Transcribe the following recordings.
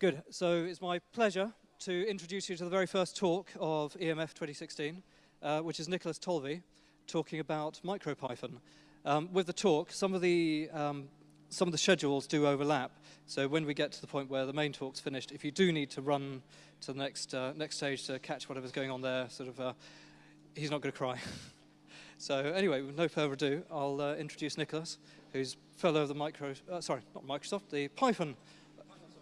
Good. So it's my pleasure to introduce you to the very first talk of EMF 2016, uh, which is Nicholas Tollervey talking about MicroPython. Um, with the talk, some of the um, some of the schedules do overlap. So when we get to the point where the main talk's finished, if you do need to run to the next uh, next stage to catch whatever's going on there, sort of, uh, he's not going to cry. so anyway, with no further ado, I'll uh, introduce Nicholas, who's fellow of the micro, uh, sorry, not Microsoft, the Python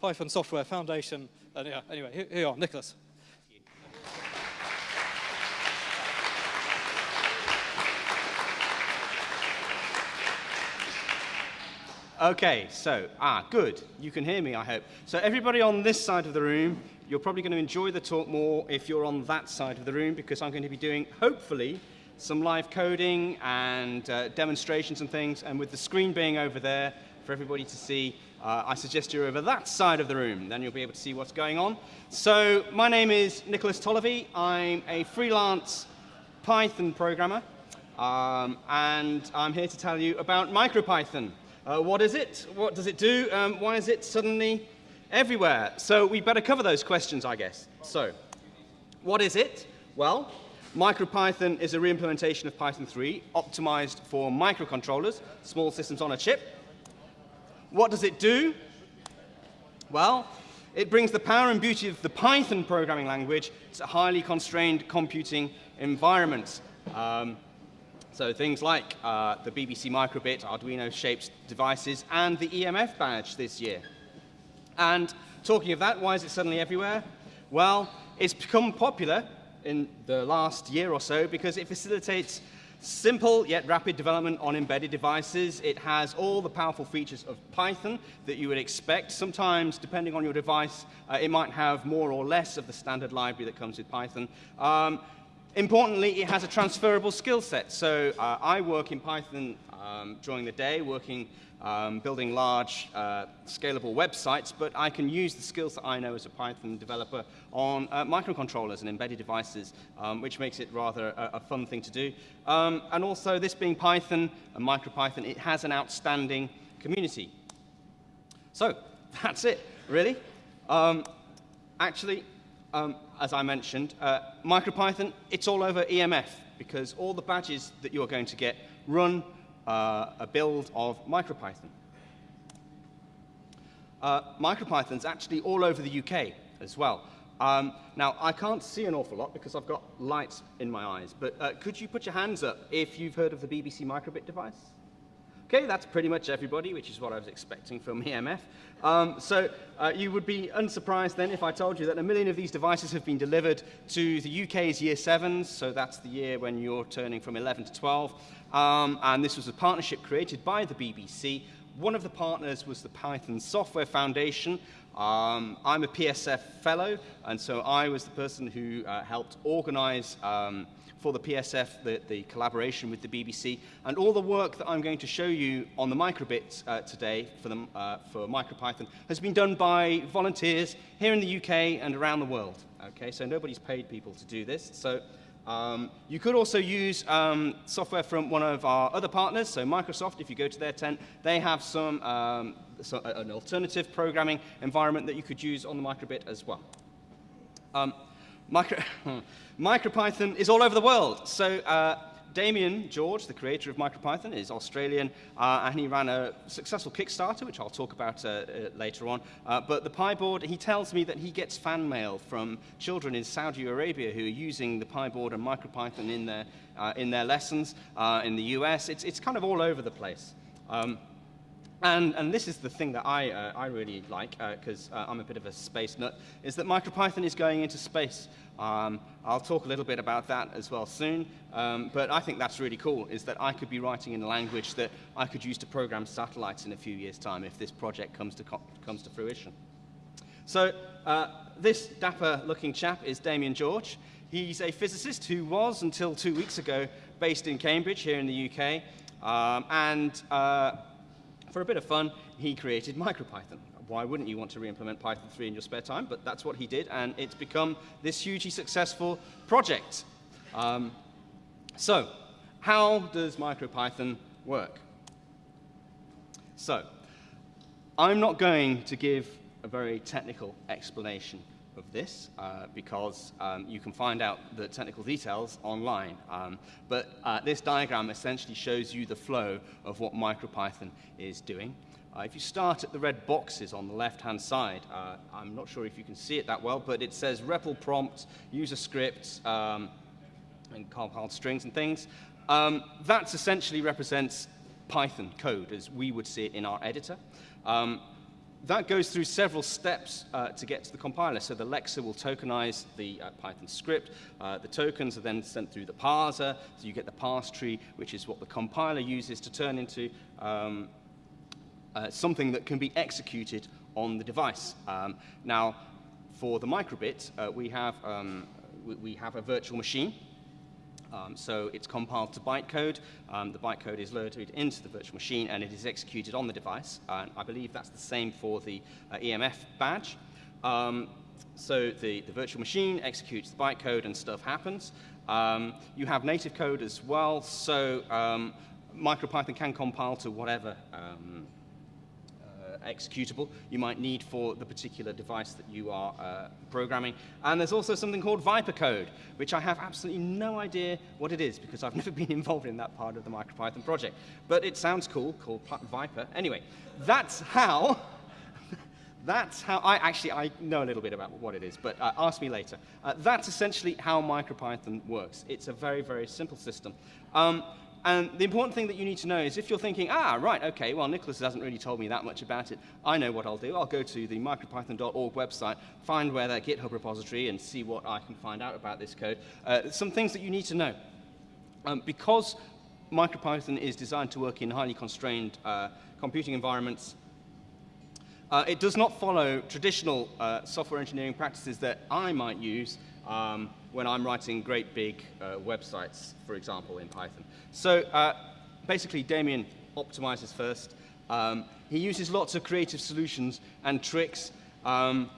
Python Software Foundation. And yeah, anyway, here, here you are, Nicholas. Okay, so, ah, good. You can hear me, I hope. So everybody on this side of the room, you're probably going to enjoy the talk more if you're on that side of the room because I'm going to be doing, hopefully, some live coding and uh, demonstrations and things. And with the screen being over there for everybody to see, uh, I suggest you're over that side of the room. Then you'll be able to see what's going on. So my name is Nicholas Tollervey. I'm a freelance Python programmer. Um, and I'm here to tell you about MicroPython. Uh, what is it? What does it do? Um, why is it suddenly everywhere? So we better cover those questions, I guess. So, what is it? Well, MicroPython is a reimplementation of Python 3 optimized for microcontrollers, small systems on a chip. What does it do? Well, it brings the power and beauty of the Python programming language to highly constrained computing environments. Um, so things like uh, the BBC Microbit, Arduino-shaped devices, and the EMF badge this year. And talking of that, why is it suddenly everywhere? Well, it's become popular in the last year or so because it facilitates simple yet rapid development on embedded devices. It has all the powerful features of Python that you would expect. Sometimes, depending on your device, uh, it might have more or less of the standard library that comes with Python. Um, Importantly, it has a transferable skill set. So uh, I work in Python um, during the day, working, um, building large, uh, scalable websites, but I can use the skills that I know as a Python developer on uh, microcontrollers and embedded devices, um, which makes it rather a, a fun thing to do. Um, and also, this being Python and MicroPython, it has an outstanding community. So that's it, really. Um, actually, um, as I mentioned, uh, MicroPython, it's all over EMF because all the badges that you're going to get run uh, a build of MicroPython. Uh, MicroPython's actually all over the UK as well. Um, now, I can't see an awful lot because I've got lights in my eyes, but uh, could you put your hands up if you've heard of the BBC Microbit device? Okay, that's pretty much everybody, which is what I was expecting from EMF. Um, so uh, you would be unsurprised then if I told you that a million of these devices have been delivered to the UK's year sevens, so that's the year when you're turning from 11 to 12. Um, and this was a partnership created by the BBC. One of the partners was the Python Software Foundation. Um, I'm a PSF fellow, and so I was the person who uh, helped organize um, for the PSF, the, the, collaboration with the BBC, and all the work that I'm going to show you on the microbits uh, today for, the, uh, for MicroPython has been done by volunteers here in the UK and around the world. Okay, so nobody's paid people to do this. So um, you could also use um, software from one of our other partners, so Microsoft, if you go to their tent, they have some, um, so an alternative programming environment that you could use on the microbit as well. Um, micro MicroPython is all over the world. So uh, Damien George, the creator of MicroPython, is Australian, uh, and he ran a successful Kickstarter, which I'll talk about uh, uh later on. Uh, but the pyboard, he tells me that he gets fan mail from children in Saudi Arabia who are using the pyboard and MicroPython in their, uh, in their lessons in the US. It's, it's kind of all over the place. Um, and, and, this is the thing that I, uh, I really like, because uh, uh, I'm a bit of a space nut, is that MicroPython is going into space. Um, I'll talk a little bit about that as well soon, um, but I think that's really cool, is that I could be writing in a language that I could use to program satellites in a few years' time if this project comes to, comes to fruition. So uh, this dapper-looking chap is Damien George. He's a physicist who was, until two weeks ago, based in Cambridge here in the UK, um, and uh, for a bit of fun, he created MicroPython. Why wouldn't you want to re-implement Python 3 in your spare time? But that's what he did, and it's become this hugely successful project. Um, so, how does MicroPython work? So, I'm not going to give a very technical explanation of this uh, because um, you can find out the technical details online. Um, but uh, this diagram essentially shows you the flow of what MicroPython is doing. Uh, if you start at the red boxes on the left-hand side, uh, I'm not sure if you can see it that well, but it says REPL prompt, user scripts, um, and compiled strings and things. Um, that essentially represents Python code as we would see it in our editor. Um, that goes through several steps uh, to get to the compiler. So the Lexer will tokenize the uh, Python script. Uh, the tokens are then sent through the parser. So you get the parse tree, which is what the compiler uses to turn into um, uh, something that can be executed on the device. Um, now, for the microbit, uh, we, have, um, we, we have a virtual machine. Um, so it's compiled to bytecode. Um, the bytecode is loaded into the virtual machine and it is executed on the device. And I believe that's the same for the uh, EMF badge. Um, so the, the virtual machine executes the bytecode and stuff happens. Um, you have native code as well, so um, MicroPython can compile to whatever um, executable you might need for the particular device that you are uh, programming. And there's also something called Viper code, which I have absolutely no idea what it is because I've never been involved in that part of the MicroPython project. But it sounds cool, called Viper. Anyway, that's how that's how I actually I know a little bit about what it is, but uh, ask me later. Uh, that's essentially how MicroPython works. It's a very very simple system. Um, and the important thing that you need to know is if you're thinking, ah, right, okay, well, Nicholas hasn't really told me that much about it, I know what I'll do. I'll go to the micropython.org website, find where their GitHub repository, and see what I can find out about this code. Uh, some things that you need to know. Um, because MicroPython is designed to work in highly constrained uh, computing environments, uh, it does not follow traditional uh, software engineering practices that I might use um, when I'm writing great big uh, websites, for example, in Python. So uh, basically, Damien optimizes first. Um, he uses lots of creative solutions and tricks. Um,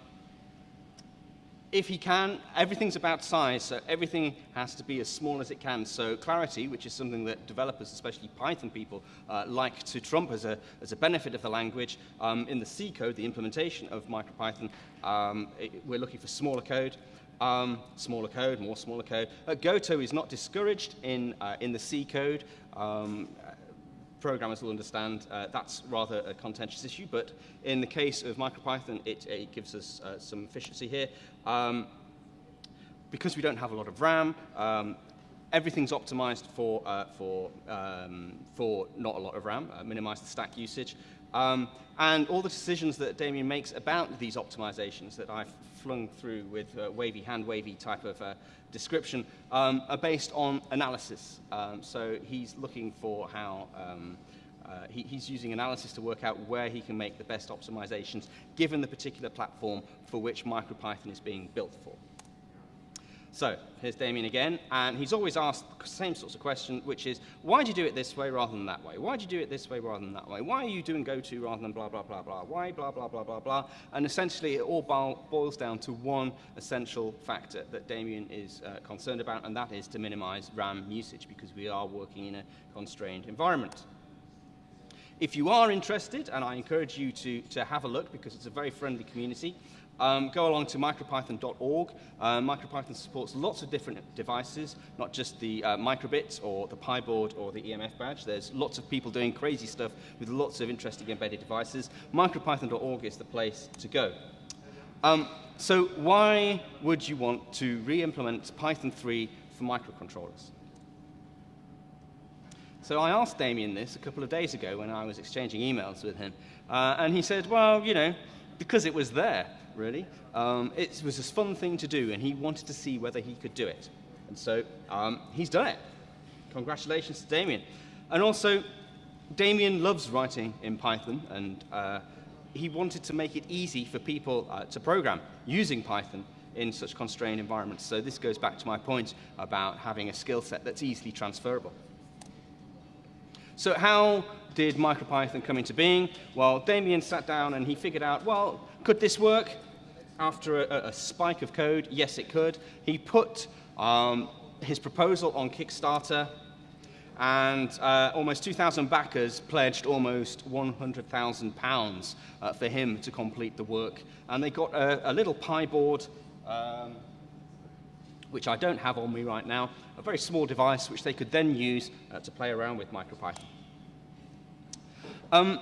if he can, everything's about size, so everything has to be as small as it can. So clarity, which is something that developers, especially Python people, uh, like to trump as a, as a benefit of the language, um, in the C code, the implementation of MicroPython, um, it, we're looking for smaller code. Um, smaller code, more smaller code. Uh, Goto is not discouraged in, uh, in the C code. Um, programmers will understand uh, that's rather a contentious issue, but in the case of MicroPython, it, it gives us uh, some efficiency here. Um, because we don't have a lot of RAM, um, everything's optimized for, uh, for, um, for not a lot of RAM, uh, minimize the stack usage. Um, and all the decisions that Damien makes about these optimizations that I've flung through with uh, wavy, hand wavy type of uh, description um, are based on analysis. Um, so he's looking for how, um, uh, he, he's using analysis to work out where he can make the best optimizations given the particular platform for which MicroPython is being built for. So here's Damien again, and he's always asked the same sorts of question, which is, why do you do it this way rather than that way? Why do you do it this way rather than that way? Why are you doing GoTo rather than blah, blah, blah, blah? Why blah, blah, blah, blah, blah? And essentially, it all boils down to one essential factor that Damien is uh, concerned about, and that is to minimize RAM usage, because we are working in a constrained environment. If you are interested, and I encourage you to, to have a look because it's a very friendly community, um, go along to micropython.org. Uh, MicroPython supports lots of different devices, not just the uh, microbit or the pyboard or the EMF badge. There's lots of people doing crazy stuff with lots of interesting embedded devices. MicroPython.org is the place to go. Um, so why would you want to re-implement Python 3 for microcontrollers? So I asked Damien this a couple of days ago when I was exchanging emails with him, uh, and he said, well, you know, because it was there really. Um, it was a fun thing to do, and he wanted to see whether he could do it. And so um, he's done it. Congratulations to Damien. And also, Damien loves writing in Python, and uh, he wanted to make it easy for people uh, to program using Python in such constrained environments. So this goes back to my point about having a skill set that's easily transferable. So how did MicroPython come into being? Well, Damien sat down and he figured out, well, could this work? After a, a, spike of code? Yes, it could. He put um, his proposal on Kickstarter, and uh, almost 2,000 backers pledged almost £100,000 uh, for him to complete the work. And they got a, a little pyboard, um, which I don't have on me right now, a very small device which they could then use uh, to play around with MicroPython. Um,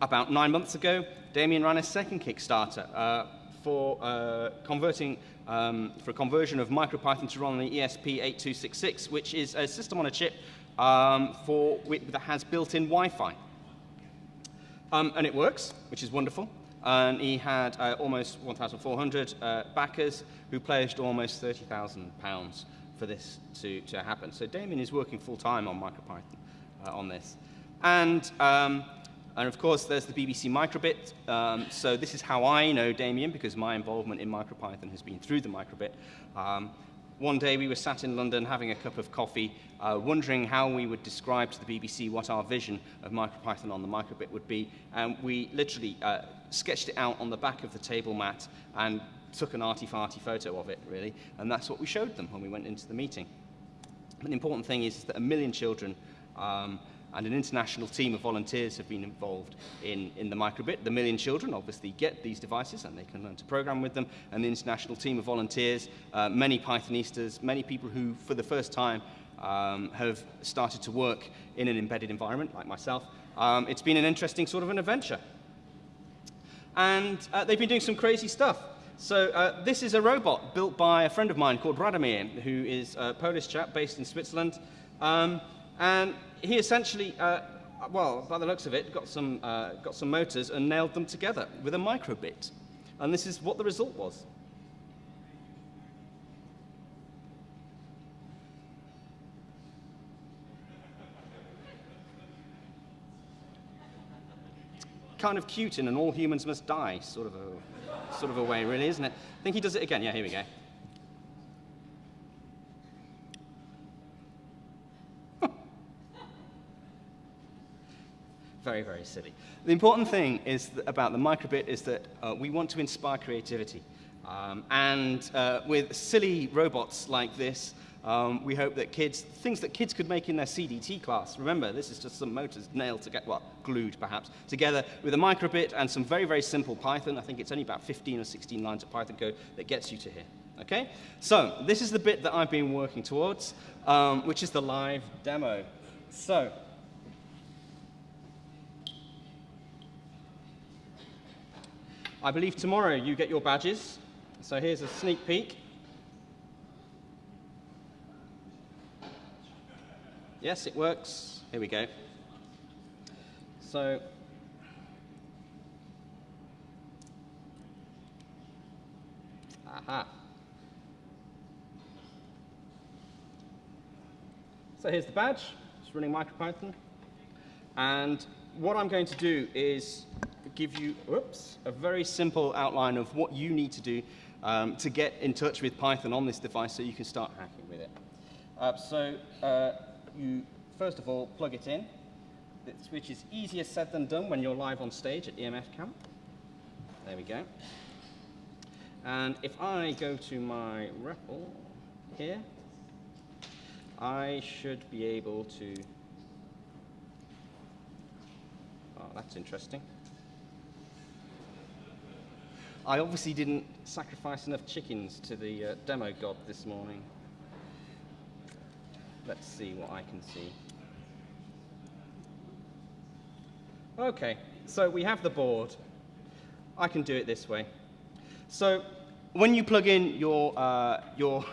about nine months ago, Damien ran a second Kickstarter uh, for uh, converting um, for a conversion of MicroPython to run on the ESP8266, which is a system on a chip um, for, that has built-in Wi-Fi. Um, and it works, which is wonderful. And he had uh, almost 1,400 uh, backers who pledged almost 30,000 pounds for this to, to happen. So Damien is working full-time on MicroPython uh, on this. And, um, and of course, there's the BBC microbit. Um, so this is how I know Damien, because my involvement in MicroPython has been through the microbit. Um, one day we were sat in London having a cup of coffee, uh, wondering how we would describe to the BBC what our vision of MicroPython on the microbit would be. And we literally uh, sketched it out on the back of the table mat and took an arty-farty photo of it, really. And that's what we showed them when we went into the meeting. But the important thing is that a million children um, and an international team of volunteers have been involved in, in the microbit. The Million Children obviously get these devices and they can learn to program with them, and the international team of volunteers, uh, many Pythonistas, many people who, for the first time, um, have started to work in an embedded environment, like myself. Um, it's been an interesting sort of an adventure. And uh, they've been doing some crazy stuff. So uh, this is a robot built by a friend of mine called Radomir, who is a Polish chap based in Switzerland. Um, and he essentially, uh, well, by the looks of it, got some, uh, got some motors and nailed them together with a microbit. And this is what the result was. kind of cute in an all humans must die sort of a, sort of a way, really, isn't it? I think he does it again. Yeah, here we go. Very, very silly. The important thing is about the microbit is that uh, we want to inspire creativity. Um, and uh, with silly robots like this, um, we hope that kids, things that kids could make in their CDT class, remember, this is just some motors nailed together, well, glued perhaps, together with a microbit and some very, very simple Python. I think it's only about 15 or 16 lines of Python code that gets you to here. Okay? So, this is the bit that I've been working towards, um, which is the live demo. So, I believe tomorrow you get your badges. So here's a sneak peek. Yes, it works. Here we go. So Aha. So here's the badge. It's running MicroPython. And what I'm going to do is give you whoops, a very simple outline of what you need to do um, to get in touch with Python on this device so you can start hacking with it. Uh, so uh, you, first of all, plug it in, which is easier said than done when you're live on stage at EMF Camp. There we go. And if I go to my REPL here, I should be able to, oh, that's interesting. I obviously didn't sacrifice enough chickens to the uh, demo god this morning. Let's see what I can see. Okay, so we have the board. I can do it this way. So when you plug in your, uh, your,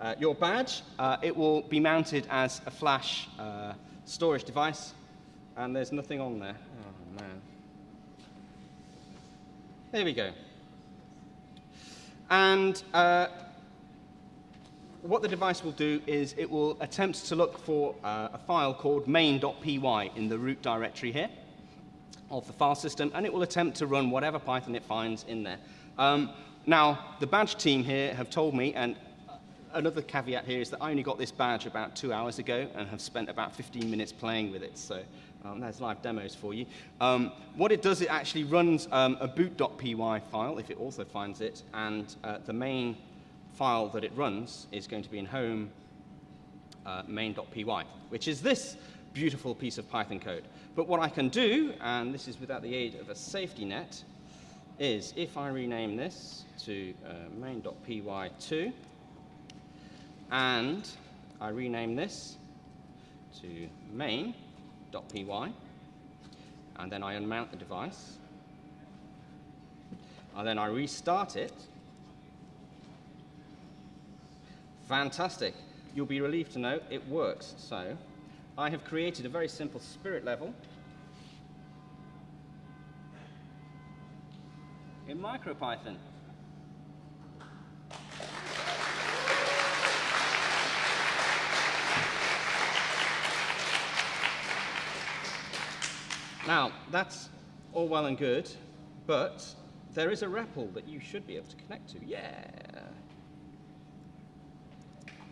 uh, your badge, uh, it will be mounted as a flash uh, storage device, and there's nothing on there. Oh, man. There we go. And uh, what the device will do is it will attempt to look for uh, a file called main.py in the root directory here of the file system, and it will attempt to run whatever Python it finds in there. Um, now, the badge team here have told me, and another caveat here is that I only got this badge about two hours ago and have spent about 15 minutes playing with it, so um, there's live demos for you. Um, what it does, it actually runs um, a boot.py file, if it also finds it, and uh, the main file that it runs is going to be in home, uh, main.py, which is this beautiful piece of Python code. But what I can do, and this is without the aid of a safety net, is if I rename this to uh, main.py2, and I rename this to main.py, and then I unmount the device, and then I restart it, fantastic. You'll be relieved to know it works. So I have created a very simple spirit level in MicroPython. Now, that's all well and good, but there is a REPL that you should be able to connect to. Yeah.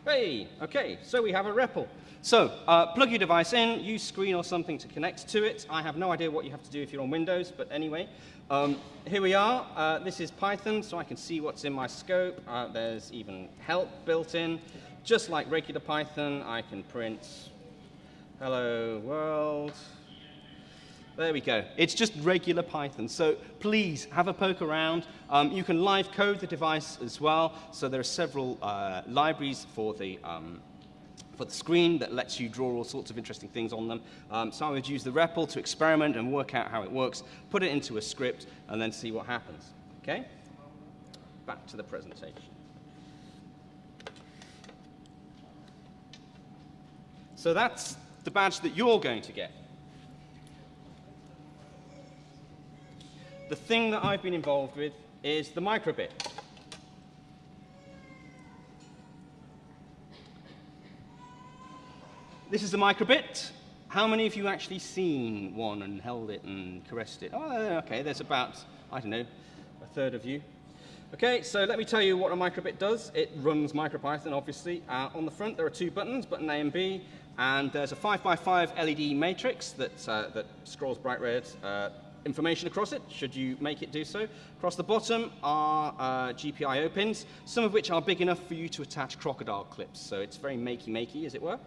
Hey, okay, so we have a REPL. So, uh, plug your device in, use screen or something to connect to it. I have no idea what you have to do if you're on Windows, but anyway. Um, here we are. Uh, this is Python, so I can see what's in my scope. Uh, there's even help built in. Just like regular Python, I can print hello world. There we go. It's just regular Python. So please have a poke around. Um, you can live code the device as well. So there are several uh, libraries for the, um, for the screen that lets you draw all sorts of interesting things on them. Um, so I would use the REPL to experiment and work out how it works, put it into a script, and then see what happens. Okay? Back to the presentation. So that's the badge that you're going to get. The thing that I've been involved with is the microbit. This is the microbit. How many of you actually seen one and held it and caressed it? Oh, okay, there's about, I don't know, a third of you. Okay, so let me tell you what a microbit does. It runs MicroPython, obviously. Uh, on the front, there are two buttons, button A and B, and there's a 5x5 LED matrix that, uh, that scrolls bright red, uh, information across it, should you make it do so. Across the bottom are uh, GPIO pins, some of which are big enough for you to attach crocodile clips, so it's very makey-makey, as it were.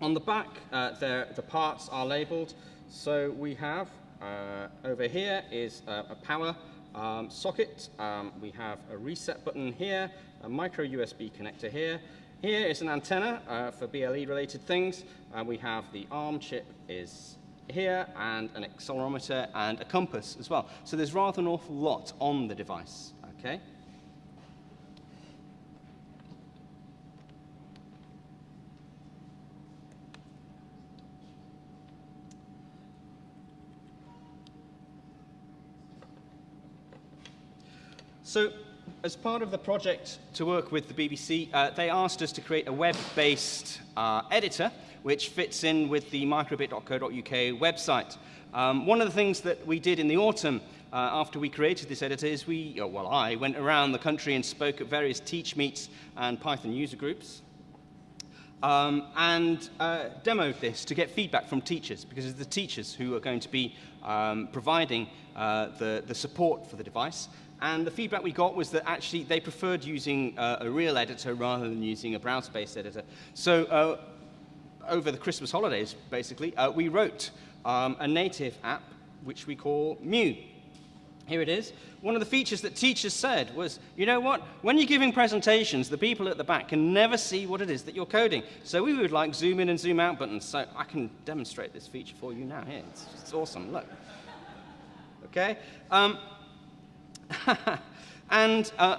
On the back, uh, there, the parts are labeled. So we have, uh, over here is a power um, socket. Um, we have a reset button here, a micro USB connector here. Here is an antenna uh, for BLE-related things. Uh, we have the ARM chip is here and an accelerometer and a compass as well. So there's rather an awful lot on the device, okay? So as part of the project to work with the BBC, uh, they asked us to create a web-based uh, editor which fits in with the microbit.co.uk website. Um, one of the things that we did in the autumn uh, after we created this editor is we, well, I went around the country and spoke at various teach meets and Python user groups. Um, and uh, demoed this to get feedback from teachers, because it's the teachers who are going to be um, providing uh, the, the support for the device. And the feedback we got was that actually they preferred using uh, a real editor rather than using a browser-based editor. So uh, over the Christmas holidays, basically, uh, we wrote um, a native app which we call Mu. Here it is. One of the features that teachers said was, you know what, when you're giving presentations, the people at the back can never see what it is that you're coding. So we would like zoom in and zoom out buttons. So I can demonstrate this feature for you now. Here, it's, it's awesome. Look. Okay? Um, and uh,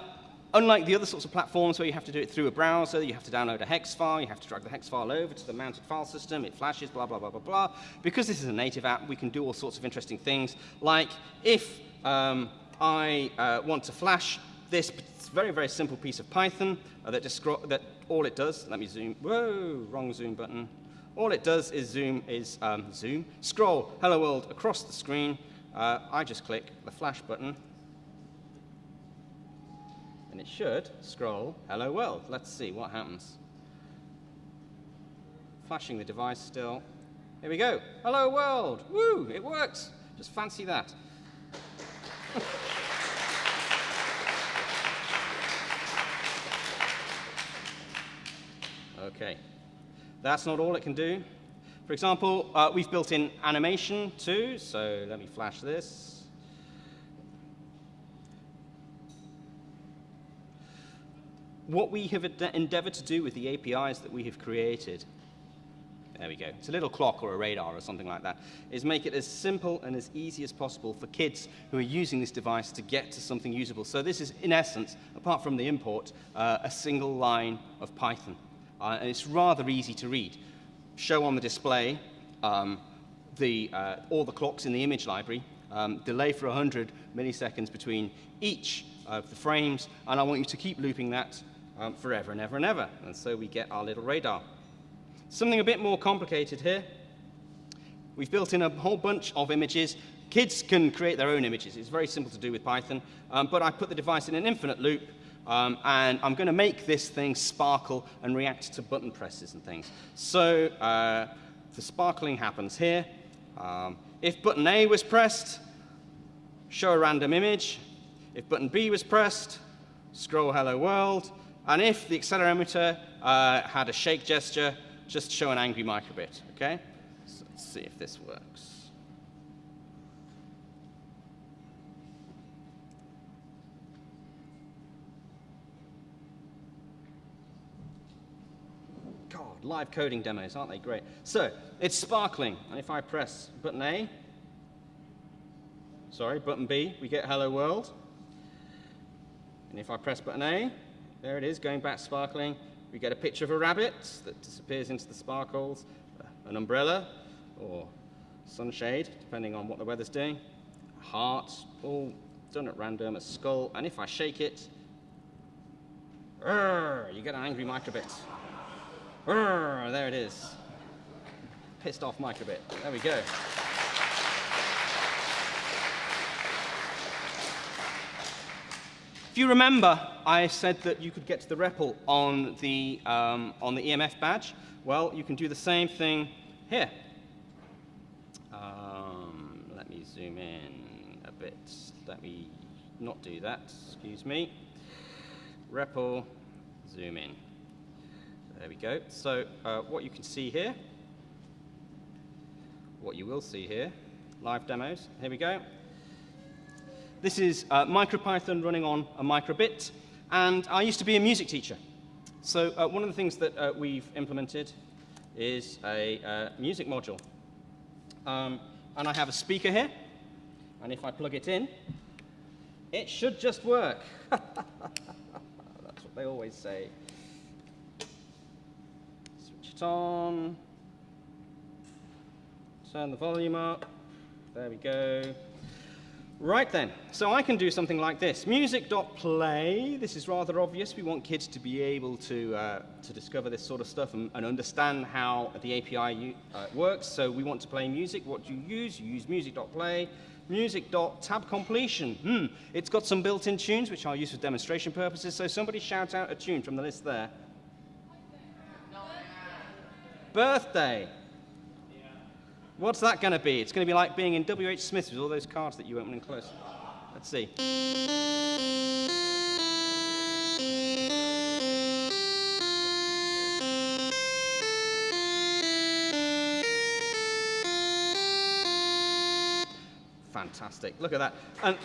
Unlike the other sorts of platforms where you have to do it through a browser, you have to download a hex file, you have to drag the hex file over to the mounted file system, it flashes, blah, blah, blah, blah, blah. Because this is a native app, we can do all sorts of interesting things, like if um, I uh, want to flash this very, very simple piece of Python uh, that, that all it does, let me zoom, whoa, wrong zoom button. All it does is zoom, is um, zoom, scroll hello world across the screen. Uh, I just click the flash button, and it should scroll hello world. Let's see what happens. Flashing the device still. Here we go. Hello world. Woo, it works. Just fancy that. okay. That's not all it can do. For example, uh, we've built in animation too, so let me flash this. What we have endeavored to do with the APIs that we have created there we go. It's a little clock or a radar or something like that. Is make it as simple and as easy as possible for kids who are using this device to get to something usable. So this is, in essence, apart from the import, uh, a single line of Python. Uh, and it's rather easy to read. Show on the display um, the, uh, all the clocks in the image library, um, delay for 100 milliseconds between each of the frames, and I want you to keep looping that um, forever and ever and ever. And so we get our little radar. Something a bit more complicated here. We've built in a whole bunch of images. Kids can create their own images. It's very simple to do with Python. Um, but I put the device in an infinite loop, um, and I'm going to make this thing sparkle and react to button presses and things. So uh, the sparkling happens here. Um, if button A was pressed, show a random image. If button B was pressed, scroll hello world. And if the accelerometer uh, had a shake gesture, just show an angry microbit, okay? So let's see if this works. God, live coding demos, aren't they great? So, it's sparkling, and if I press button A, sorry, button B, we get hello world. And if I press button A, there it is, going back sparkling. We get a picture of a rabbit that disappears into the sparkles, uh, an umbrella or sunshade, depending on what the weather's doing, a heart, all done at random, a skull, and if I shake it, you get an angry microbit. there it is. Pissed off microbit. There we go. If you remember, I said that you could get to the REPL on the, um, on the EMF badge. Well, you can do the same thing here. Um, let me zoom in a bit. Let me not do that, excuse me. REPL, zoom in. There we go. So uh, what you can see here, what you will see here, live demos, here we go. This is uh, MicroPython running on a microbit, and I used to be a music teacher. So uh, one of the things that uh, we've implemented is a uh, music module. Um, and I have a speaker here, and if I plug it in, it should just work. That's what they always say. Switch it on. Turn the volume up. There we go. Right then, so I can do something like this. Music.play, this is rather obvious. We want kids to be able to, uh, to discover this sort of stuff and, and understand how the API uh, works. So we want to play music. What do you use? You use music.play. Music.tab completion. Hmm, it's got some built-in tunes, which I'll use for demonstration purposes. So somebody shout out a tune from the list there. Birthday. What's that going to be? It's going to be like being in W.H. Smith with all those cards that you open and close. Let's see. Fantastic. Look at that. And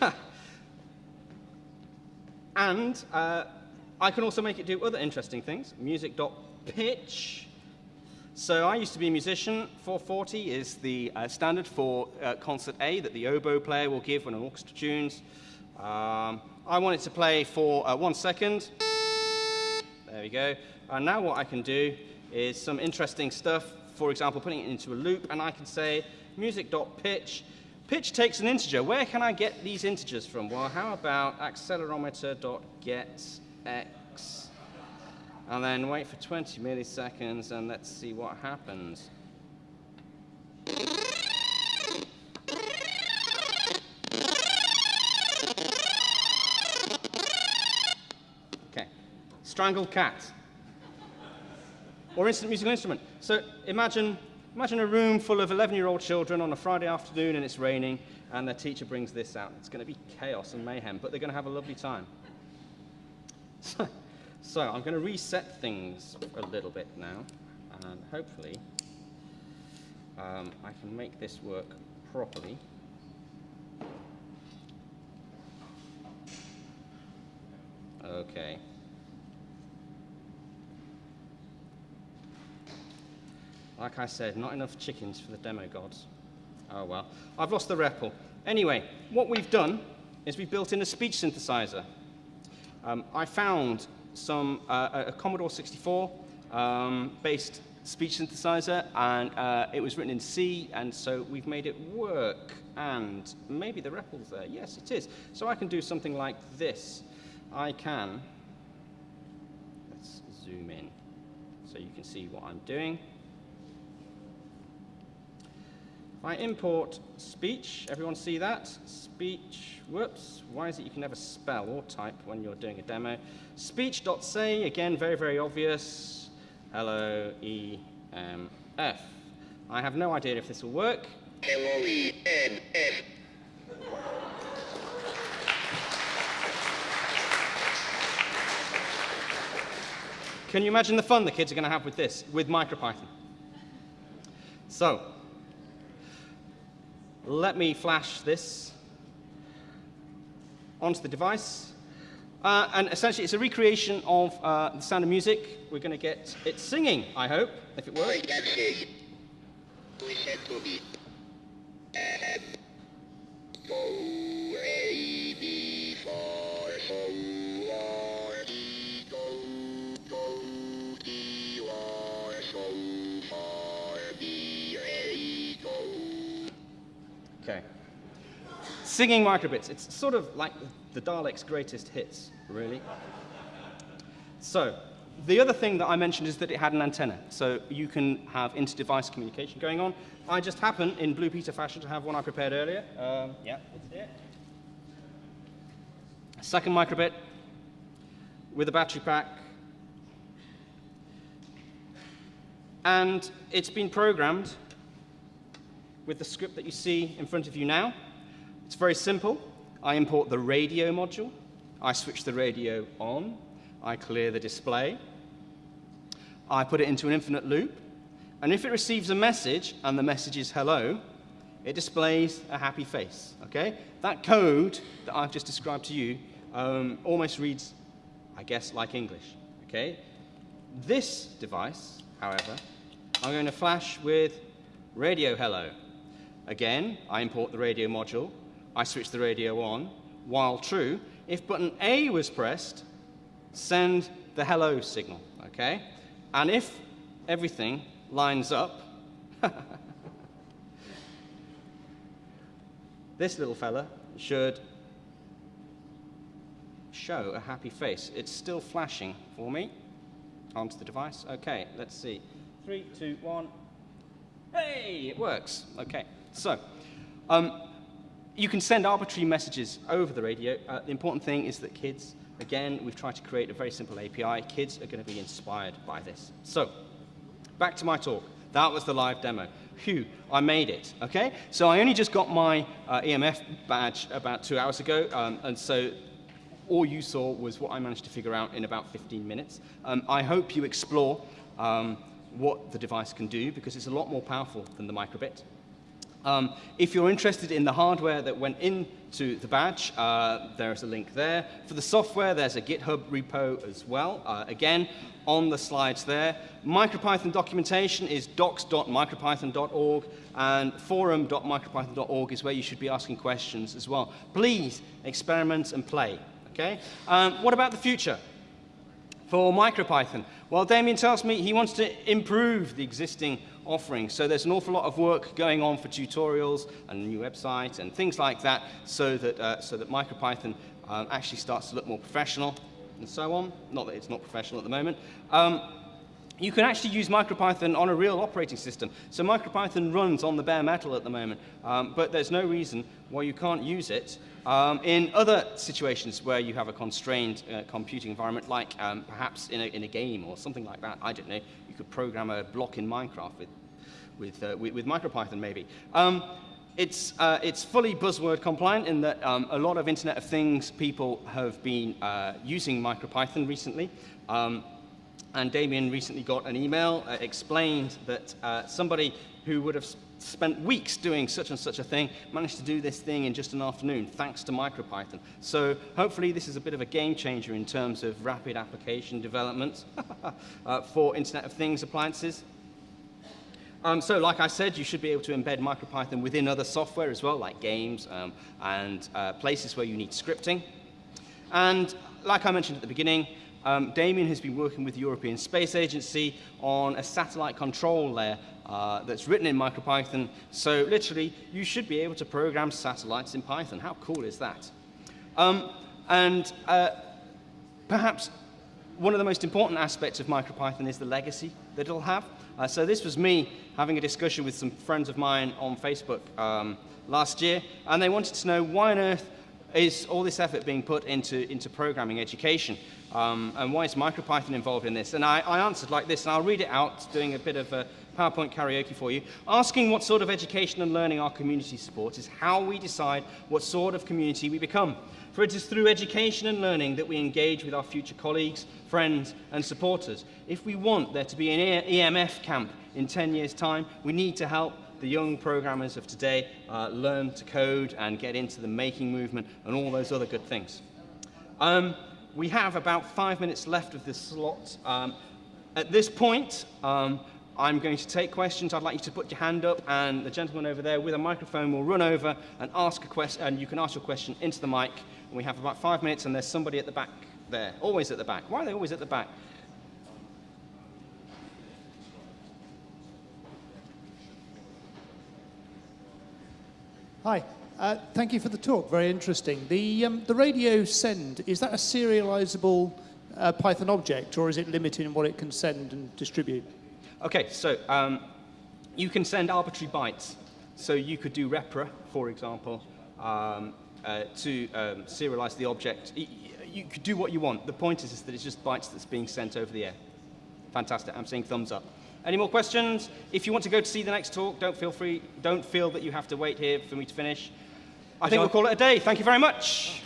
and uh, I can also make it do other interesting things. Music.pitch. So I used to be a musician. 440 is the uh, standard for uh, concert A that the oboe player will give when an orchestra tunes. Um, I want it to play for uh, one second. There we go. And now what I can do is some interesting stuff. For example, putting it into a loop, and I can say music.pitch. Pitch takes an integer. Where can I get these integers from? Well, how about accelerometer.get x, and then wait for 20 milliseconds and let's see what happens. Okay, strangled cat. Or instant musical instrument. So imagine, imagine a room full of 11-year-old children on a Friday afternoon and it's raining, and their teacher brings this out. It's going to be chaos and mayhem, but they're going to have a lovely time. So, so I'm going to reset things a little bit now, and hopefully um, I can make this work properly. Okay. Like I said, not enough chickens for the demo gods. Oh well. I've lost the REPL. Anyway, what we've done is we've built in a speech synthesizer. Um, I found some uh, a Commodore 64 um, based speech synthesizer, and uh, it was written in C, and so we've made it work. And maybe the REPL's there. Yes, it is. So I can do something like this. I can. Let's zoom in so you can see what I'm doing. If I import speech, everyone see that? Speech, whoops, why is it you can never spell or type when you're doing a demo? Speech.say, again, very, very obvious. Hello, E, M, F. I have no idea if this will work. L-O-E-N-F. Can you imagine the fun the kids are going to have with this, with MicroPython? So, let me flash this onto the device. Uh, and essentially, it's a recreation of uh, the sound of music. We're going to get it singing, I hope, if it works. Singing microbits. It's sort of like the Daleks' greatest hits, really. So, the other thing that I mentioned is that it had an antenna, so you can have inter-device communication going on. I just happen, in Blue Peter fashion, to have one I prepared earlier. Um, yeah, it's there. Second microbit with a battery pack. And it's been programmed with the script that you see in front of you now. It's very simple. I import the radio module. I switch the radio on. I clear the display. I put it into an infinite loop. And if it receives a message, and the message is hello, it displays a happy face, okay? That code that I've just described to you um, almost reads, I guess, like English, okay? This device, however, I'm going to flash with radio hello. Again, I import the radio module. I switch the radio on. While true, if button A was pressed, send the hello signal, okay? And if everything lines up, this little fella should show a happy face. It's still flashing for me onto the device. Okay, let's see. Three, two, one. Hey, it works. Okay. So, um, you can send arbitrary messages over the radio. Uh, the important thing is that kids, again, we've tried to create a very simple API. Kids are going to be inspired by this. So, back to my talk. That was the live demo. Phew, I made it, okay? So I only just got my uh, EMF badge about two hours ago, um, and so all you saw was what I managed to figure out in about 15 minutes. Um, I hope you explore um, what the device can do, because it's a lot more powerful than the microbit. Um, if you're interested in the hardware that went into the badge, uh, there's a link there. For the software, there's a GitHub repo as well. Uh, again, on the slides there. MicroPython documentation is docs.micropython.org and forum.micropython.org is where you should be asking questions as well. Please experiment and play. Okay? Um, what about the future? For MicroPython, well, Damien tells me he wants to improve the existing offering. So there's an awful lot of work going on for tutorials and a new website and things like that so that, uh, so that MicroPython um, actually starts to look more professional and so on. Not that it's not professional at the moment. Um, you can actually use MicroPython on a real operating system. So MicroPython runs on the bare metal at the moment, um, but there's no reason why you can't use it um, in other situations where you have a constrained uh, computing environment, like um, perhaps in a, in a, game or something like that. I don't know. You could program a block in Minecraft with, with, uh, with, with MicroPython maybe. Um, it's, uh, it's fully buzzword compliant in that um, a lot of Internet of Things people have been uh, using MicroPython recently. Um, and Damien recently got an email, uh, explained that uh, somebody who would have spent weeks doing such and such a thing managed to do this thing in just an afternoon, thanks to MicroPython. So hopefully this is a bit of a game changer in terms of rapid application development uh, for Internet of Things appliances. Um, so like I said, you should be able to embed MicroPython within other software as well, like games um, and uh, places where you need scripting. And like I mentioned at the beginning, um, Damien has been working with the European Space Agency on a satellite control layer uh, that's written in MicroPython. So literally, you should be able to program satellites in Python. How cool is that? Um, and uh, perhaps one of the most important aspects of MicroPython is the legacy that it'll have. Uh, so this was me having a discussion with some friends of mine on Facebook um, last year, and they wanted to know why on earth is all this effort being put into, into programming education, um, and why is MicroPython involved in this? And I, I answered like this, and I'll read it out, doing a bit of a PowerPoint karaoke for you. Asking what sort of education and learning our community supports is how we decide what sort of community we become. For it is through education and learning that we engage with our future colleagues, friends, and supporters. If we want there to be an EMF camp in 10 years' time, we need to help the young programmers of today uh, learn to code and get into the making movement and all those other good things. Um, we have about five minutes left of this slot. Um, at this point, um, I'm going to take questions. I'd like you to put your hand up, and the gentleman over there with a microphone will run over and ask a question, and you can ask your question into the mic. And we have about five minutes, and there's somebody at the back there, always at the back. Why are they always at the back? Hi. Uh, thank you for the talk. Very interesting. The, um, the radio send, is that a serializable uh, Python object, or is it limited in what it can send and distribute? Okay, so um, you can send arbitrary bytes. So you could do repr, for example, um, uh, to um, serialize the object. You could do what you want. The point is, is that it's just bytes that's being sent over the air. Fantastic. I'm seeing thumbs up. Any more questions? If you want to go to see the next talk, don't feel free. Don't feel that you have to wait here for me to finish. I think we'll call it a day. Thank you very much.